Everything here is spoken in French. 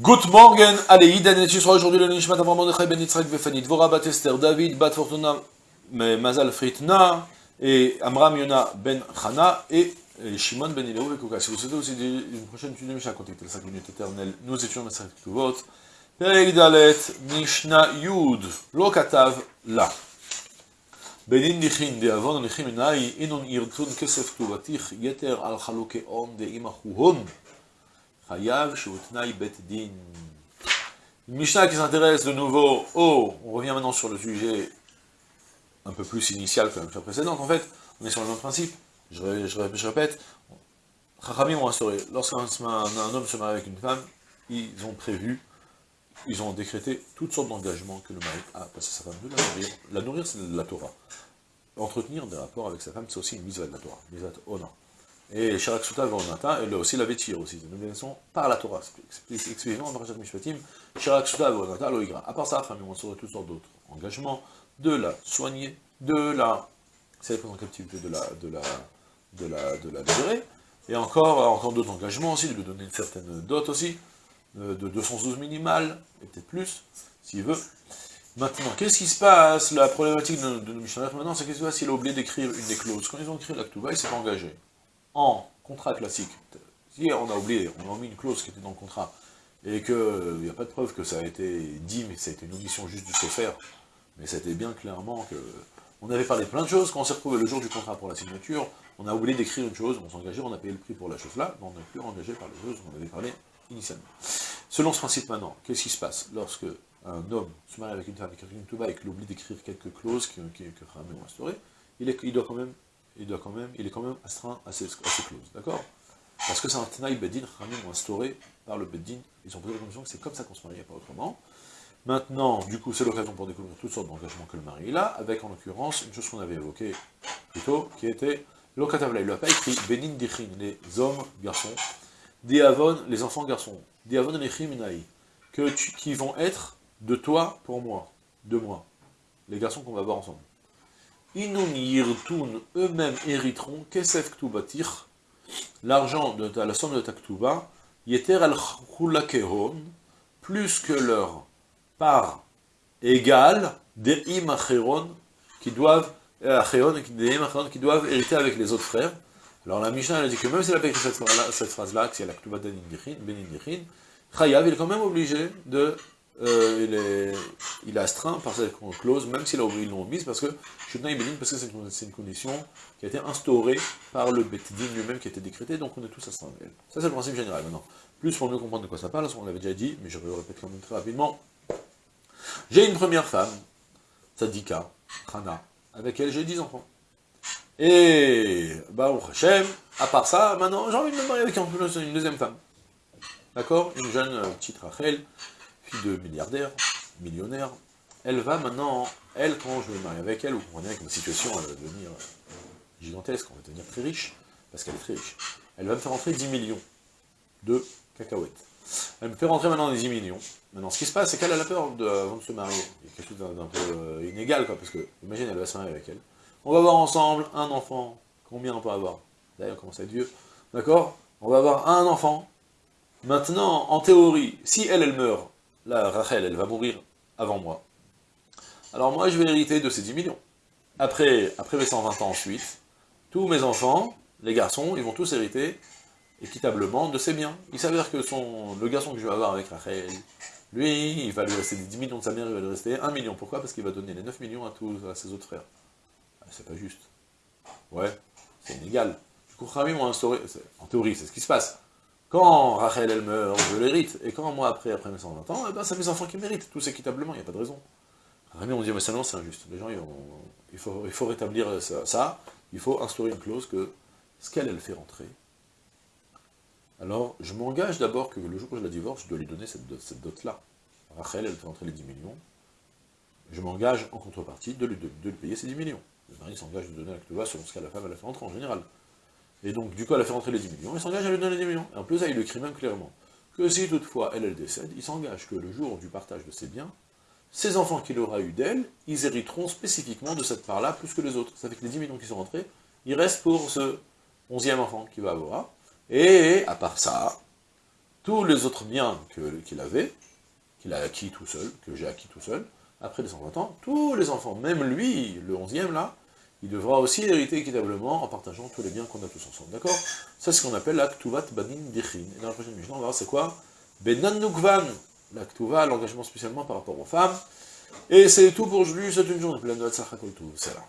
Good morning, allez, Iden sera aujourd'hui le Nishmat Avram Mordechai Ben Yitzhak Vefanit, Dvora Bat Esther, David Bat Fortuna, Mazal Fritna, et Amram Yona Ben Chana, et Shimon Ben Ilaou Vekouka. Si vous souhaitez aussi une prochaine étude de Mishnah, contactez la 5 minutes éternelle, nous étions Masrat Ktuvot, Perek Dalet, Mishnah Yud, Lo Katav, La. Benin Nichin, de Avon Nichim Enai, Inon Irtun Kesef Ktuvatich, Yeter Al Chalouke On, de Imachuhon, Hayav Shuutnai Bet Din. Mishnah qui s'intéresse de nouveau au... On revient maintenant sur le sujet un peu plus initial que la Mishnah précédente, en fait. On est sur le même principe. Je, répète. Chachamim ont instauré, lorsqu'un homme se marie avec une femme, ils ont prévu, ils ont décrété toutes sortes d'engagements que le mari a parce que sa femme, de la nourrir. La nourrir, c'est de la Torah. Entretenir des rapports avec sa femme, c'est aussi une mitzvah de la Torah, mitzvah honor. Et Sharak Suta Vonata, elle aussi la vêtir aussi, c'est une obligation par la Torah, exclusivement en Parashat Mishpatim, Sharak Suta Vonata Loigra. À part ça, femme, on saurait toutes sortes d'autres engagements, de la soigner, de la, c'est la en captivité de la, de la, de la, de la libérer, et encore, encore d'autres engagements aussi, de lui donner une certaine dot aussi, de 212 minimales, et peut-être plus, s'il veut. Maintenant, qu'est-ce qui se passe? La problématique de, de maintenant, c'est qu'est-ce qui se passe? S'il a oublié d'écrire une des clauses. Quand ils ont écrit l'actuva, il s'est engagé en contrat classique. Si on a oublié, on a mis une clause qui était dans le contrat, et qu'il n'y a pas de preuve que ça a été dit, mais ça a été une omission juste du faire, mais c'était bien clairement que... On avait parlé de plein de choses, quand on s'est retrouvé le jour du contrat pour la signature, on a oublié d'écrire une chose, on engagé, on a payé le prix pour la chose-là, mais on n'est plus engagé par les choses qu'on avait parlé initialement. Selon ce principe maintenant, qu'est-ce qui se passe lorsque un homme se marie avec une femme, avec une tuba, et qu'il oublie d'écrire quelques clauses qui, qui, il, est, il, doit quand même, il doit quand même, il est quand même astreint à ces clauses, d'accord? Parce que c'est un Tanaï Bedin, ont instauré par le Bedin, ils ont posé la condition que c'est comme ça qu'on se marie, pas autrement. Maintenant, du coup, c'est l'occasion pour découvrir toutes sortes d'engagements que le mari a, avec en l'occurrence une chose qu'on avait évoquée plus tôt, qui était Lokatavla, il n'a pas écrit Benin Dichin, les hommes, garçons, Diavon, les enfants garçons, Diavon les Chiminaï, que qui vont être de toi pour moi, de moi, les garçons qu'on va voir ensemble. Inun yirtun, eux-mêmes hériteront, kesef ktubatir, l'argent de la somme de ta ktuba, yeter al plus que leur part égale des imacheron, qui doivent, des qui doivent hériter avec les autres frères. Alors la Mishnah elle a dit que même s'il a pas écrit cette, phrase-là, que c'est la ktuba benin dichin, Chayav, il est quand même obligé de euh, il, est, il astreint par cette clause, même s'il a oublié le nom mise, parce que parce que c'est une, une, condition qui a été instaurée par le Betdin lui-même, qui a été décrété, donc on est tous astreints. Ça, c'est le principe général. Maintenant, plus pour mieux comprendre de quoi ça parle, on l'avait déjà dit, mais je vais le répéter quand même très rapidement. J'ai une première femme, Tzadika, Hana, avec elle j'ai 10 enfants. Et, Baruch Hashem, à part ça, maintenant, j'ai envie de me marier avec une deuxième femme. D'accord? Une jeune euh, petite Rachel, de milliardaire, millionnaire, elle va maintenant, elle, quand je vais me marier avec elle, vous comprenez que ma situation elle va devenir gigantesque, on va devenir très riche, parce qu'elle est très riche. Elle va me faire rentrer 10 millions de cacahuètes. Elle me fait rentrer maintenant des 10 millions. Maintenant, ce qui se passe, c'est qu'elle a la peur de se marier. Il y a quelque chose d'un peu euh, inégal, quoi, parce que, imagine, elle va se marier avec elle. On va avoir ensemble un enfant. Combien on peut avoir? D'ailleurs, on commence à être vieux. D'accord? On va avoir un enfant. Maintenant, en théorie, si elle, elle meurt, la Rachel, elle va mourir avant moi. Alors moi, je vais hériter de ces 10 millions. Après, après mes 120 ans ensuite, tous mes enfants, les garçons, ils vont tous hériter équitablement de ces biens. Il s'avère que son, le garçon que je vais avoir avec Rachel, lui, il va lui rester 10 millions de sa mère, il va lui rester 1 million. Pourquoi? Parce qu'il va donner les 9 millions à tous à ses autres frères. Ah, c'est pas juste. Ouais, c'est inégal. Du coup, instauré, en théorie, c'est ce qui se passe. Quand Rachel, elle meurt, je l'hérite, et quand moi, après, après mes 120 ans, eh ben, c'est mes enfants qui méritent, tous équitablement, il n'y a pas de raison. Rami, on dit, mais ça non, c'est injuste. Les gens, il, faut, rétablir ça, ça, il faut instaurer une clause que ce qu'elle, elle fait rentrer, alors je m'engage d'abord que le jour où je la divorce, je dois lui donner cette, dot-là. Rachel, elle fait rentrer les 10 millions, je m'engage en contrepartie de lui, de, lui, payer ces 10 millions. Le mari s'engage de donner la clé selon ce qu'à la femme elle a fait rentrer en général. Et donc, du coup, elle a fait rentrer les 10 millions, il s'engage à lui donner les 10 millions. Et en plus, il écrit même clairement que si toutefois elle, elle décède, il s'engage que le jour du partage de ses biens, ses enfants qu'il aura eu d'elle, ils hériteront spécifiquement de cette part-là plus que les autres. Ça fait que les 10 millions qui sont rentrés, il reste pour ce onzième enfant qu'il va avoir. Et à part ça, tous les autres biens qu'il avait, qu'il a acquis tout seul, que j'ai acquis tout seul, après les 120 ans, tous les enfants, même lui, le 11e là, il devra aussi hériter équitablement en partageant tous les biens qu'on a tous ensemble. D'accord? C'est ce qu'on appelle la Ktuvat Banin Dichin. Et dans la prochaine mission, on verra c'est quoi? Benan Nukvan, la Ktuva, l'engagement spécialement par rapport aux femmes. Et c'est tout pour aujourd'hui, c'est une journée pleine de Hatzach Kol C'est là.